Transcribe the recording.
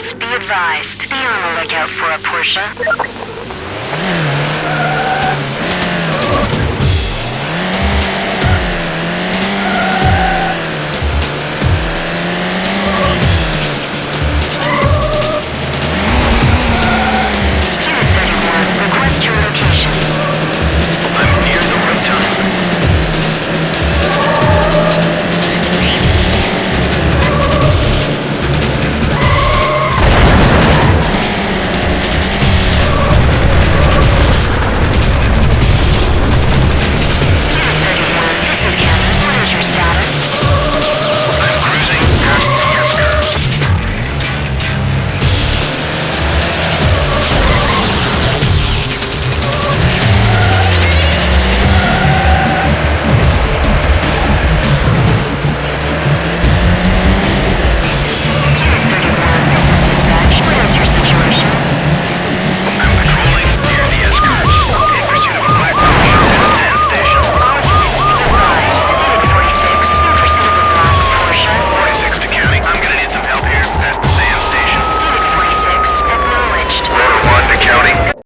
be advised. Be on the lookout for a Porsche.